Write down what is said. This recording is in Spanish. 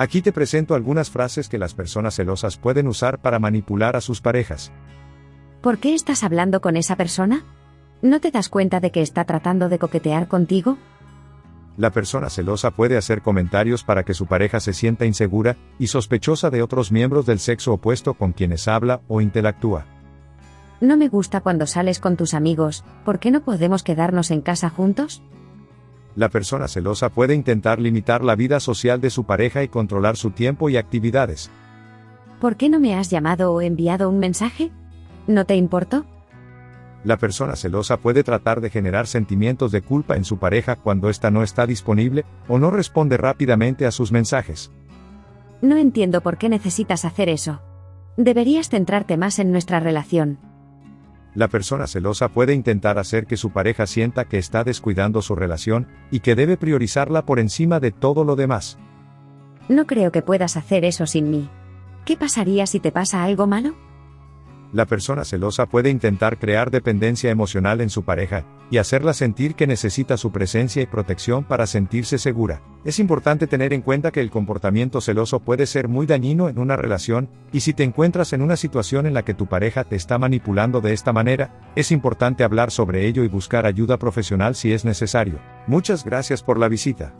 Aquí te presento algunas frases que las personas celosas pueden usar para manipular a sus parejas. ¿Por qué estás hablando con esa persona? ¿No te das cuenta de que está tratando de coquetear contigo? La persona celosa puede hacer comentarios para que su pareja se sienta insegura y sospechosa de otros miembros del sexo opuesto con quienes habla o interactúa. No me gusta cuando sales con tus amigos, ¿por qué no podemos quedarnos en casa juntos? La persona celosa puede intentar limitar la vida social de su pareja y controlar su tiempo y actividades. ¿Por qué no me has llamado o enviado un mensaje? ¿No te importó? La persona celosa puede tratar de generar sentimientos de culpa en su pareja cuando ésta no está disponible o no responde rápidamente a sus mensajes. No entiendo por qué necesitas hacer eso. Deberías centrarte más en nuestra relación. La persona celosa puede intentar hacer que su pareja sienta que está descuidando su relación y que debe priorizarla por encima de todo lo demás. No creo que puedas hacer eso sin mí. ¿Qué pasaría si te pasa algo malo? La persona celosa puede intentar crear dependencia emocional en su pareja, y hacerla sentir que necesita su presencia y protección para sentirse segura. Es importante tener en cuenta que el comportamiento celoso puede ser muy dañino en una relación, y si te encuentras en una situación en la que tu pareja te está manipulando de esta manera, es importante hablar sobre ello y buscar ayuda profesional si es necesario. Muchas gracias por la visita.